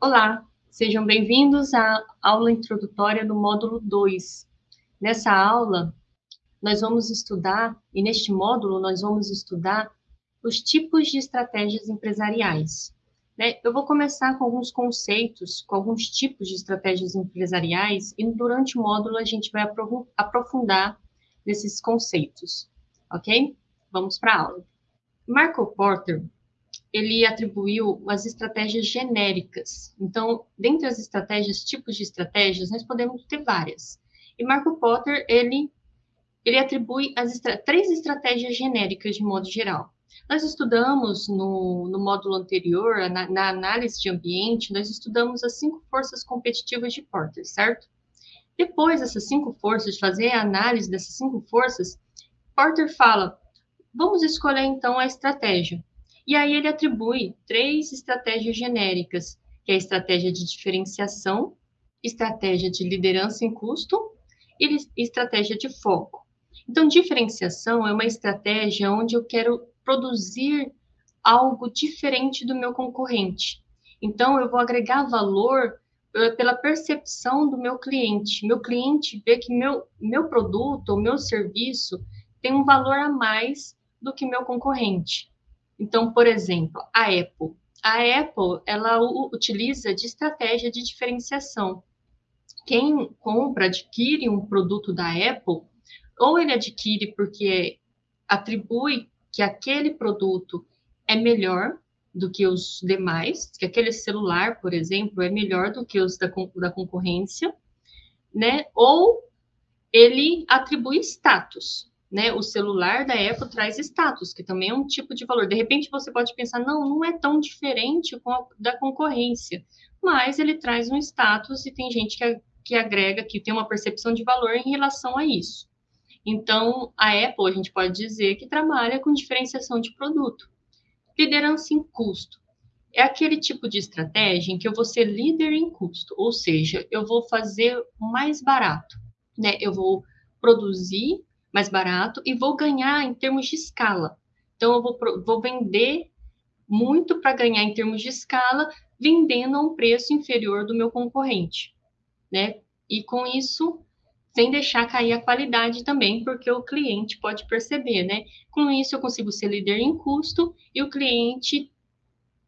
Olá, sejam bem-vindos à aula introdutória do módulo 2. Nessa aula, nós vamos estudar, e neste módulo nós vamos estudar os tipos de estratégias empresariais. Né? Eu vou começar com alguns conceitos, com alguns tipos de estratégias empresariais, e durante o módulo a gente vai aprofundar nesses conceitos, ok? Vamos para a aula. Marco Porter ele atribuiu as estratégias genéricas. Então, dentre as estratégias, tipos de estratégias, nós podemos ter várias. E Marco Potter, ele, ele atribui as estra três estratégias genéricas de modo geral. Nós estudamos no, no módulo anterior, na, na, análise de ambiente, nós estudamos as cinco forças competitivas de Porter, certo? Depois dessas cinco forças, de fazer a análise dessas cinco forças, Porter fala, vamos escolher então a estratégia. E aí ele atribui três estratégias genéricas, que é a estratégia de diferenciação, estratégia de liderança em custo e estratégia de foco. Então, diferenciação é uma estratégia onde eu quero produzir algo diferente do meu concorrente. Então, eu vou agregar valor eh, pela percepção do meu cliente. Meu cliente vê que meu, meu produto ou meu serviço tem um valor a mais do que meu concorrente. Então, por exemplo, a Apple. A Apple, ela utiliza de estratégia de diferenciação. Quem compra, adquire um produto da Apple, ou ele adquire porque atribui que aquele produto é melhor do que os demais, que aquele celular, por exemplo, é melhor do que os da, da concorrência, né? Ou ele atribui status né, o celular da Apple traz status, que também é um tipo de valor. De repente você pode pensar, não, não é tão diferente a, da concorrência, mas ele traz um status e tem gente que, que agrega, que tem uma percepção de valor em relação a isso. Então, a Apple, a gente pode dizer que trabalha com diferenciação de produto. Liderança em custo. É aquele tipo de estratégia em que eu vou ser líder em custo, ou seja, eu vou fazer mais barato, né? Eu vou produzir mais barato e vou ganhar em termos de escala. Então, eu vou, vou vender muito para ganhar em termos de escala, vendendo a um preço inferior do meu concorrente, né? E com isso, sem deixar cair a qualidade também, porque o cliente pode perceber, né? Com isso, eu consigo ser líder em custo e o cliente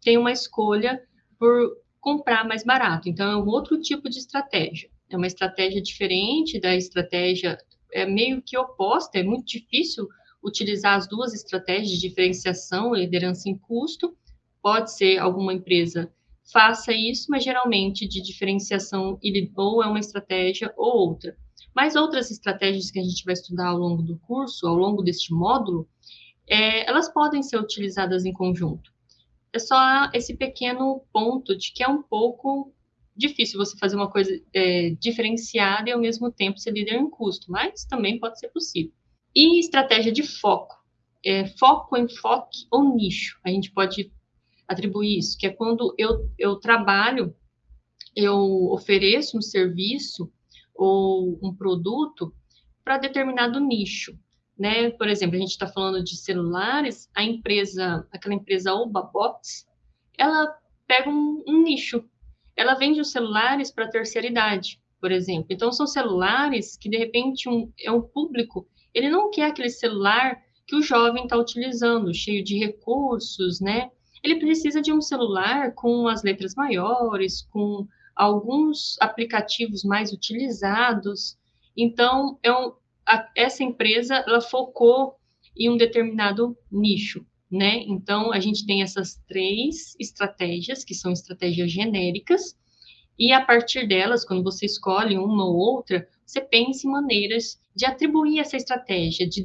tem uma escolha por comprar mais barato. Então, é um outro tipo de estratégia. É uma estratégia diferente da estratégia é meio que oposta, é muito difícil utilizar as duas estratégias de diferenciação e liderança em custo. Pode ser alguma empresa faça isso, mas geralmente de diferenciação ou é uma estratégia ou outra. Mas outras estratégias que a gente vai estudar ao longo do curso, ao longo deste módulo, é, elas podem ser utilizadas em conjunto. É só esse pequeno ponto de que é um pouco difícil você fazer uma coisa é, diferenciada e ao mesmo tempo ser líder em custo, mas também pode ser possível. E estratégia de foco. É, foco, enfoque ou nicho. A gente pode atribuir isso, que é quando eu, eu trabalho, eu ofereço um serviço ou um produto para determinado nicho. Né? Por exemplo, a gente está falando de celulares, a empresa, aquela empresa Obabox, ela pega um, um nicho, ela vende os celulares para a terceira idade, por exemplo. Então, são celulares que, de repente, um, é um público, ele não quer aquele celular que o jovem está utilizando, cheio de recursos, né? Ele precisa de um celular com as letras maiores, com alguns aplicativos mais utilizados. Então, é um, a, essa empresa, ela focou em um determinado nicho né? Então, a gente tem essas três estratégias, que são estratégias genéricas, e a partir delas, quando você escolhe uma ou outra, você pensa em maneiras de atribuir essa estratégia, de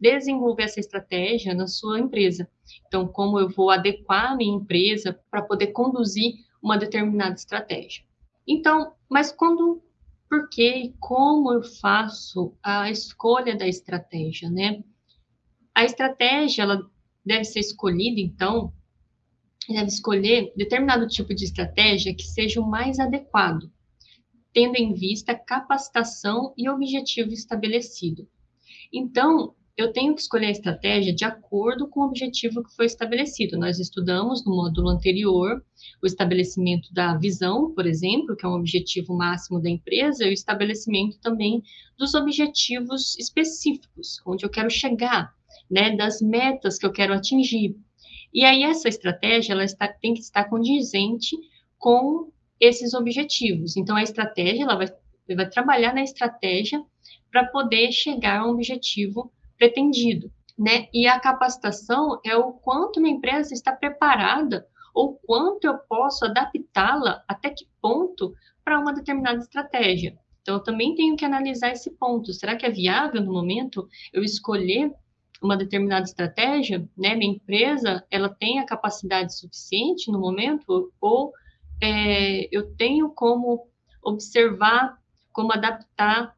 desenvolver essa estratégia na sua empresa. Então, como eu vou adequar a minha empresa para poder conduzir uma determinada estratégia. Então, mas quando, por que e como eu faço a escolha da estratégia, né? A estratégia, ela deve ser escolhida, então, deve escolher determinado tipo de estratégia que seja o mais adequado, tendo em vista capacitação e objetivo estabelecido. Então, eu tenho que escolher a estratégia de acordo com o objetivo que foi estabelecido. Nós estudamos no módulo anterior o estabelecimento da visão, por exemplo, que é um objetivo máximo da empresa, e o estabelecimento também dos objetivos específicos, onde eu quero chegar, né, das metas que eu quero atingir. E aí essa estratégia ela está, tem que estar condizente com esses objetivos. Então a estratégia ela vai, vai trabalhar na estratégia para poder chegar a um objetivo pretendido, né? E a capacitação é o quanto uma empresa está preparada ou quanto eu posso adaptá-la até que ponto para uma determinada estratégia. Então, eu também tenho que analisar esse ponto. Será que é viável no momento eu escolher uma determinada estratégia? Né? Minha empresa, ela tem a capacidade suficiente no momento? Ou é, eu tenho como observar, como adaptar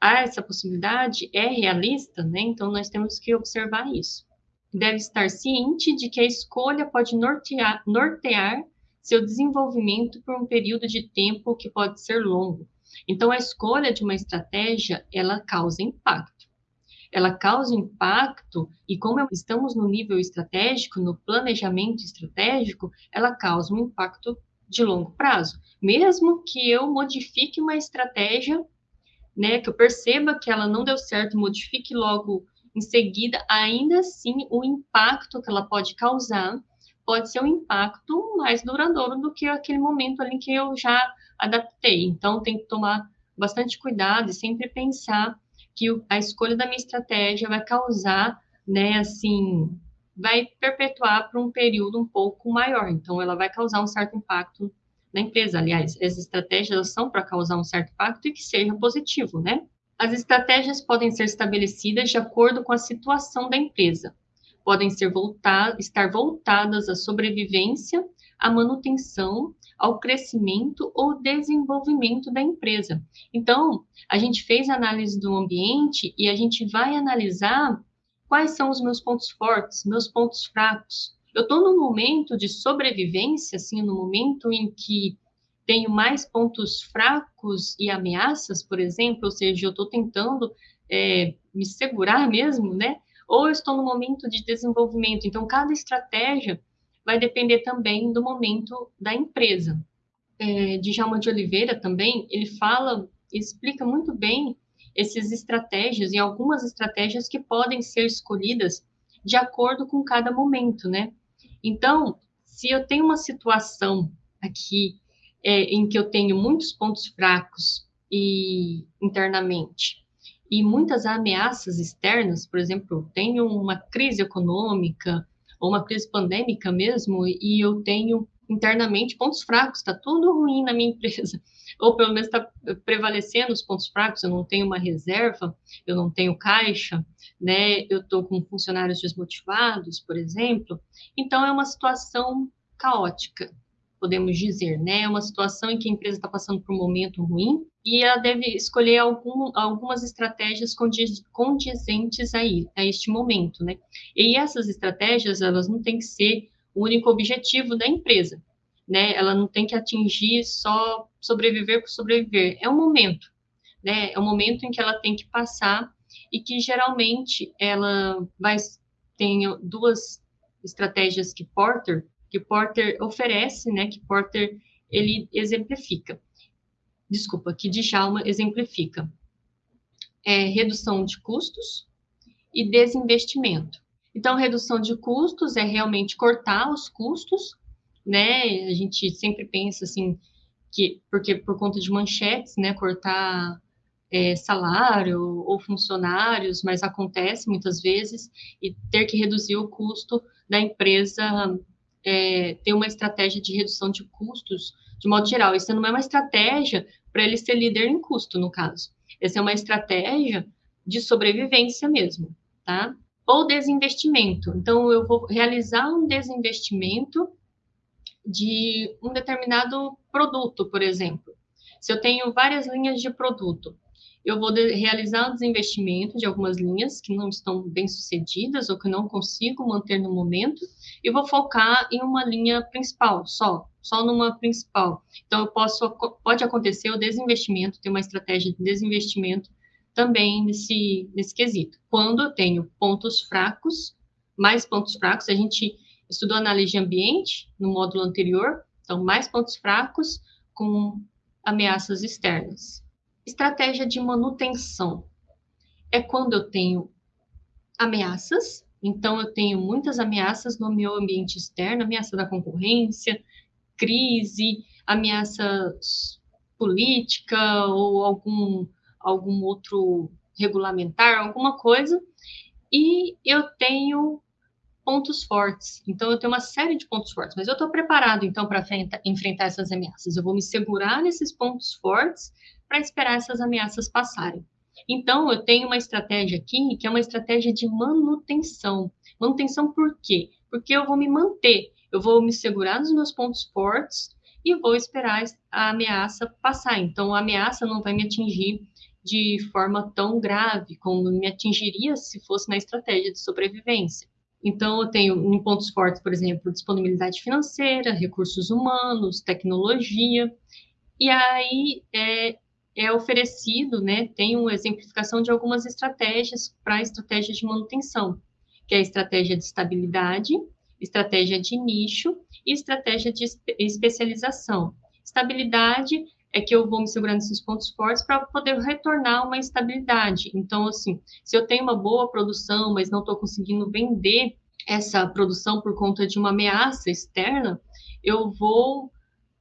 a essa possibilidade é realista, né? Então nós temos que observar isso. Deve estar ciente de que a escolha pode nortear, nortear seu desenvolvimento por um período de tempo que pode ser longo. Então a escolha de uma estratégia, ela causa impacto. Ela causa impacto e como estamos no nível estratégico, no planejamento estratégico, ela causa um impacto de longo prazo. Mesmo que eu modifique uma estratégia né, que eu perceba que ela não deu certo, modifique logo em seguida, ainda assim o impacto que ela pode causar pode ser um impacto mais duradouro do que aquele momento ali que eu já adaptei. Então tem que tomar bastante cuidado e sempre pensar que a escolha da minha estratégia vai causar, né, assim, vai perpetuar por um período um pouco maior. Então ela vai causar um certo impacto da empresa. Aliás, as estratégias são para causar um certo impacto e que seja positivo, né? As estratégias podem ser estabelecidas de acordo com a situação da empresa. Podem ser voltar, estar voltadas à sobrevivência, à manutenção, ao crescimento ou desenvolvimento da empresa. Então, a gente fez análise do ambiente e a gente vai analisar quais são os meus pontos fortes, meus pontos fracos, eu estou num momento de sobrevivência, assim, no momento em que tenho mais pontos fracos e ameaças, por exemplo, ou seja, eu estou tentando é, me segurar mesmo, né? Ou eu estou no momento de desenvolvimento. Então, cada estratégia vai depender também do momento da empresa. É, Djalma de Oliveira também, ele fala, explica muito bem essas estratégias e algumas estratégias que podem ser escolhidas de acordo com cada momento, né? Então, se eu tenho uma situação aqui é, em que eu tenho muitos pontos fracos e internamente e muitas ameaças externas, por exemplo, tenho uma crise econômica ou uma crise pandêmica mesmo e eu tenho internamente pontos fracos, está tudo ruim na minha empresa, ou pelo menos está prevalecendo os pontos fracos, eu não tenho uma reserva, eu não tenho caixa, né? Eu estou com funcionários desmotivados, por exemplo. Então, é uma situação caótica, podemos dizer, né? É uma situação em que a empresa está passando por um momento ruim e ela deve escolher algum, algumas estratégias condizentes aí, a este momento, né? E essas estratégias, elas não têm que ser o único objetivo da empresa, né? Ela não tem que atingir só sobreviver por sobreviver. É um momento, né? É um momento em que ela tem que passar e que geralmente ela vai tem duas estratégias que Porter que Porter oferece, né, que Porter ele exemplifica. Desculpa, que Djalma exemplifica. É redução de custos e desinvestimento. Então, redução de custos é realmente cortar os custos, né? A gente sempre pensa assim que porque por conta de manchetes, né, cortar é, salário ou funcionários, mas acontece muitas vezes, e ter que reduzir o custo da empresa, é, ter uma estratégia de redução de custos de modo geral. Isso não é uma estratégia para ele ser líder em custo, no caso. Essa é uma estratégia de sobrevivência mesmo, tá? Ou desinvestimento. Então, eu vou realizar um desinvestimento de um determinado produto, por exemplo. Se eu tenho várias linhas de produto, eu vou de, realizar um desinvestimento de algumas linhas que não estão bem sucedidas ou que não consigo manter no momento e vou focar em uma linha principal só, só numa principal. Então, eu posso, pode acontecer o desinvestimento, ter uma estratégia de desinvestimento também nesse, nesse quesito. Quando eu tenho pontos fracos, mais pontos fracos, a gente estudou análise de ambiente no módulo anterior, então mais pontos fracos com ameaças externas. Estratégia de manutenção é quando eu tenho ameaças, então eu tenho muitas ameaças no meu ambiente externo, ameaça da concorrência, crise, ameaça política ou algum algum outro regulamentar, alguma coisa, e eu tenho pontos fortes. Então, eu tenho uma série de pontos fortes, mas eu estou preparado, então, para enfrentar essas ameaças. Eu vou me segurar nesses pontos fortes para esperar essas ameaças passarem. Então, eu tenho uma estratégia aqui que é uma estratégia de manutenção. Manutenção por quê? Porque eu vou me manter, eu vou me segurar nos meus pontos fortes e vou esperar a ameaça passar. Então, a ameaça não vai me atingir de forma tão grave como me atingiria se fosse na estratégia de sobrevivência. Então, eu tenho em pontos fortes, por exemplo, disponibilidade financeira, recursos humanos, tecnologia, e aí é, é oferecido, né, tem uma exemplificação de algumas estratégias para a estratégia de manutenção, que é a estratégia de estabilidade, estratégia de nicho e estratégia de especialização. Estabilidade é que eu vou me segurando nesses pontos fortes para poder retornar uma estabilidade. Então, assim, se eu tenho uma boa produção, mas não estou conseguindo vender essa produção por conta de uma ameaça externa, eu vou,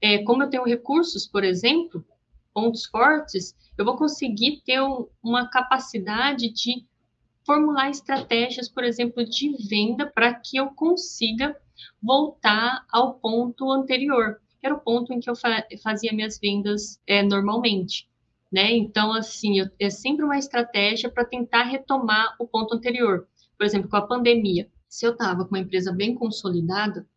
é, como eu tenho recursos, por exemplo, pontos fortes, eu vou conseguir ter um, uma capacidade de formular estratégias, por exemplo, de venda para que eu consiga voltar ao ponto anterior que era o ponto em que eu fa fazia minhas vendas é, normalmente. Né? Então, assim, eu, é sempre uma estratégia para tentar retomar o ponto anterior. Por exemplo, com a pandemia. Se eu estava com uma empresa bem consolidada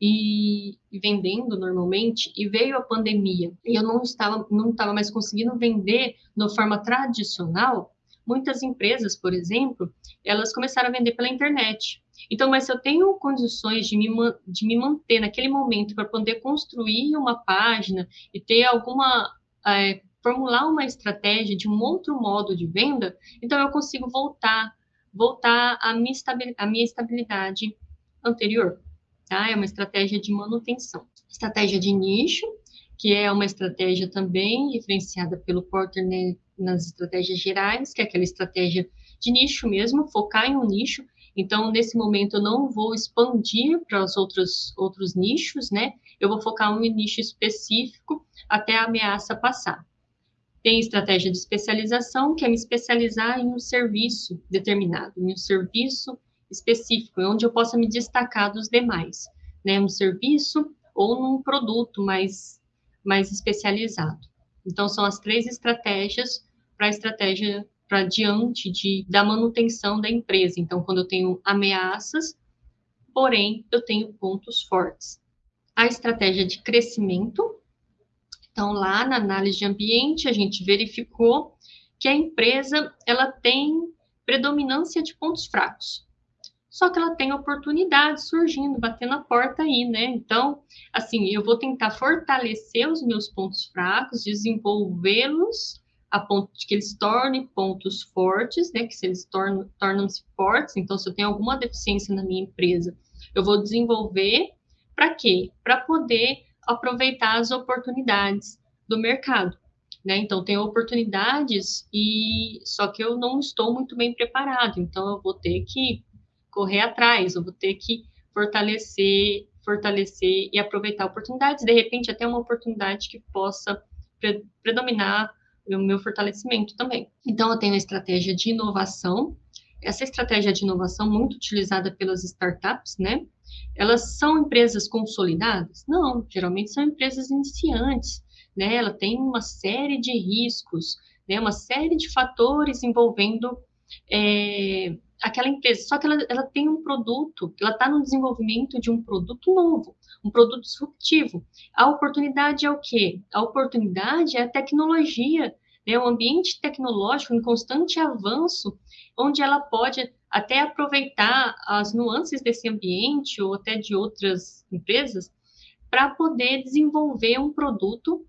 e, vendendo normalmente, e veio a pandemia, e eu não estava, não estava mais conseguindo vender de forma tradicional, muitas empresas, por exemplo, elas começaram a vender pela internet. Então, mas se eu tenho condições de me, de me manter naquele momento para poder construir uma página e ter alguma. É, formular uma estratégia de um outro modo de venda, então eu consigo voltar, voltar à minha estabilidade anterior. Tá? É uma estratégia de manutenção. Estratégia de nicho, que é uma estratégia também diferenciada pelo Porter né, nas estratégias gerais, que é aquela estratégia de nicho mesmo, focar em um nicho então, nesse momento, eu não vou expandir para os outros, outros nichos, né? Eu vou focar em um nicho específico até a ameaça passar. Tem estratégia de especialização, que é me especializar em um serviço determinado, em um serviço específico, onde eu possa me destacar dos demais, né? Um serviço ou num produto mais, mais especializado. Então, são as três estratégias para a estratégia para diante de, da manutenção da empresa. Então, quando eu tenho ameaças, porém, eu tenho pontos fortes. A estratégia de crescimento. Então, lá na análise de ambiente, a gente verificou que a empresa ela tem predominância de pontos fracos. Só que ela tem oportunidades surgindo, batendo a porta aí, né? Então, assim, eu vou tentar fortalecer os meus pontos fracos, desenvolvê-los a ponto de que eles tornem pontos fortes, né? Que se eles tornam, tornam-se fortes, então se eu tenho alguma deficiência na minha empresa, eu vou desenvolver para quê? Para poder aproveitar as oportunidades do mercado, né? Então tem oportunidades e só que eu não estou muito bem preparado, então eu vou ter que correr atrás, eu vou ter que fortalecer, fortalecer e aproveitar oportunidades, de repente até uma oportunidade que possa predominar o meu fortalecimento também. Então, eu tenho a estratégia de inovação. Essa estratégia de inovação, muito utilizada pelas startups, né? Elas são empresas consolidadas? Não, geralmente são empresas iniciantes, né? Ela tem uma série de riscos, né? Uma série de fatores envolvendo é, aquela empresa. Só que ela, ela tem um produto, ela está no desenvolvimento de um produto novo, um produto disruptivo. A oportunidade é o quê? A oportunidade é a tecnologia, né? o ambiente tecnológico em constante avanço, onde ela pode até aproveitar as nuances desse ambiente ou até de outras empresas para poder desenvolver um produto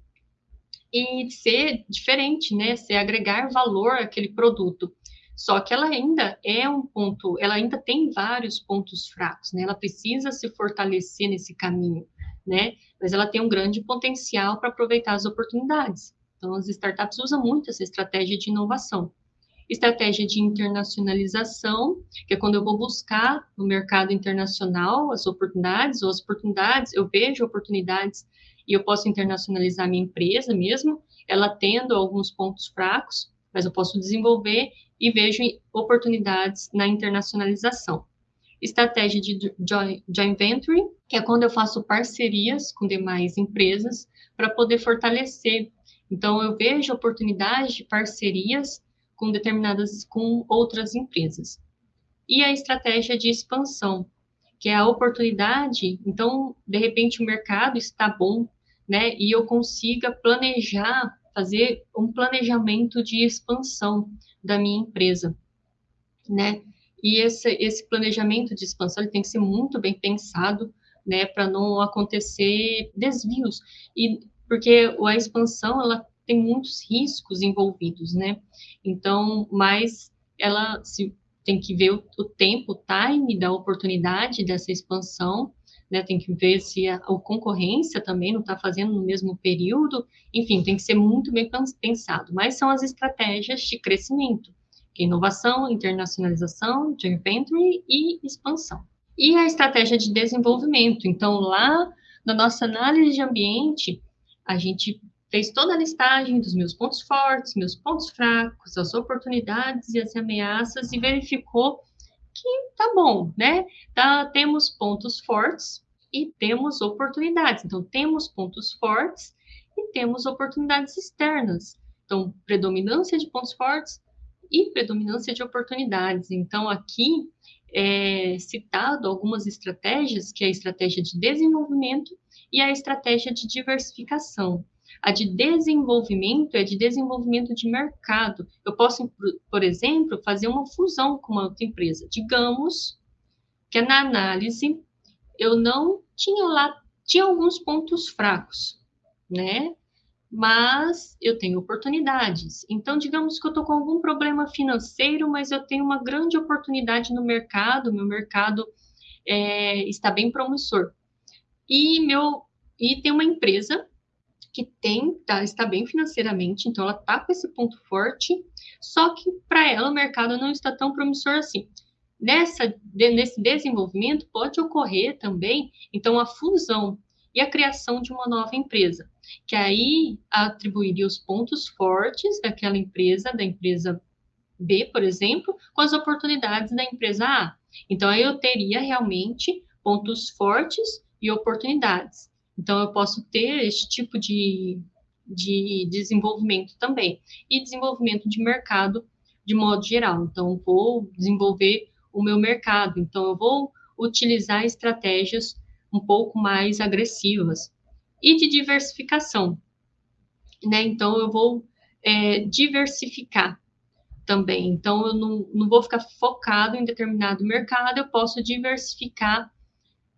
e ser diferente, né? Ser agregar valor àquele produto. Só que ela ainda é um ponto, ela ainda tem vários pontos fracos, né? Ela precisa se fortalecer nesse caminho, né? Mas ela tem um grande potencial para aproveitar as oportunidades. Então, as startups usam muito essa estratégia de inovação. Estratégia de internacionalização, que é quando eu vou buscar no mercado internacional as oportunidades, ou as oportunidades, eu vejo oportunidades e eu posso internacionalizar minha empresa mesmo, ela tendo alguns pontos fracos, mas eu posso desenvolver e vejo oportunidades na internacionalização. Estratégia de joint venture, que é quando eu faço parcerias com demais empresas para poder fortalecer. Então, eu vejo oportunidades de parcerias com determinadas, com outras empresas. E a estratégia de expansão, que é a oportunidade, então, de repente, o mercado está bom, né? E eu consiga planejar, fazer um planejamento de expansão da minha empresa, né? E esse, esse planejamento de expansão ele tem que ser muito bem pensado, né, para não acontecer desvios. E porque a expansão ela tem muitos riscos envolvidos, né? Então, mas ela se tem que ver o, o tempo, o time da oportunidade dessa expansão né? Tem que ver se a, a concorrência também não está fazendo no mesmo período. Enfim, tem que ser muito bem pensado. Mas são as estratégias de crescimento, é inovação, internacionalização, joint venture e expansão. E a estratégia de desenvolvimento. Então, lá na nossa análise de ambiente, a gente fez toda a listagem dos meus pontos fortes, meus pontos fracos, as oportunidades e as ameaças e verificou que tá bom, né? Tá, temos pontos fortes e temos oportunidades. Então, temos pontos fortes e temos oportunidades externas. Então, predominância de pontos fortes e predominância de oportunidades. Então, aqui é citado algumas estratégias, que é a estratégia de desenvolvimento e a estratégia de diversificação. A de desenvolvimento é de desenvolvimento de mercado. Eu posso, por exemplo, fazer uma fusão com uma outra empresa. Digamos que na análise eu não tinha lá, tinha alguns pontos fracos, né? Mas eu tenho oportunidades. Então, digamos que eu estou com algum problema financeiro, mas eu tenho uma grande oportunidade no mercado, meu mercado é, está bem promissor. E meu e tem uma empresa que tem, tá, está bem financeiramente, então ela está com esse ponto forte, só que para ela o mercado não está tão promissor assim. Nessa, de, nesse desenvolvimento pode ocorrer também, então, a fusão e a criação de uma nova empresa, que aí atribuiria os pontos fortes daquela empresa, da empresa B, por exemplo, com as oportunidades da empresa A. Então, aí eu teria realmente pontos fortes e oportunidades. Então, eu posso ter esse tipo de, de desenvolvimento também. E desenvolvimento de mercado de modo geral. Então, vou desenvolver o meu mercado. Então, eu vou utilizar estratégias um pouco mais agressivas. E de diversificação. Né? Então, eu vou é, diversificar também. Então, eu não, não vou ficar focado em determinado mercado, eu posso diversificar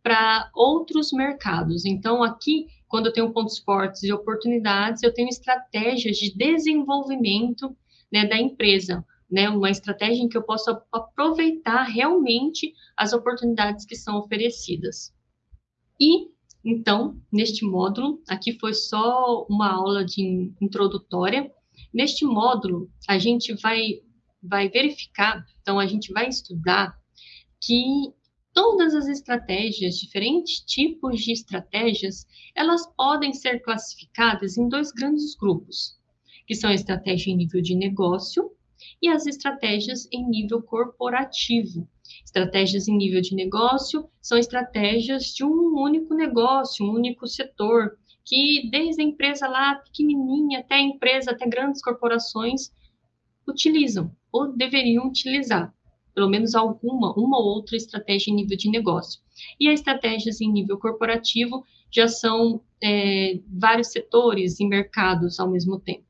para outros mercados. Então, aqui, quando eu tenho pontos fortes e oportunidades, eu tenho estratégias de desenvolvimento né, da empresa, né, uma estratégia em que eu possa aproveitar realmente as oportunidades que são oferecidas. E, então, neste módulo, aqui foi só uma aula de introdutória. Neste módulo, a gente vai, vai verificar, então, a gente vai estudar que Todas as estratégias, diferentes tipos de estratégias, elas podem ser classificadas em dois grandes grupos, que são a estratégia em nível de negócio e as estratégias em nível corporativo. Estratégias em nível de negócio são estratégias de um único negócio, um único setor, que desde a empresa lá pequenininha até a empresa, até grandes corporações, utilizam ou deveriam utilizar pelo menos alguma, uma ou outra estratégia em nível de negócio. E as estratégias em nível corporativo já são é, vários setores e mercados ao mesmo tempo.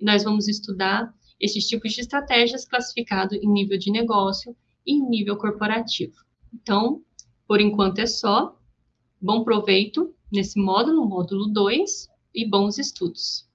E nós vamos estudar esses tipos de estratégias classificados em nível de negócio e em nível corporativo. Então, por enquanto é só. Bom proveito nesse módulo, módulo 2, e bons estudos.